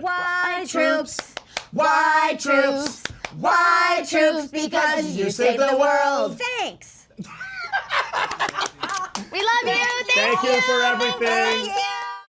Why troops? Why troops? Why troops? Because you saved the world. Thanks. we love you. Thank, Thank you for everything.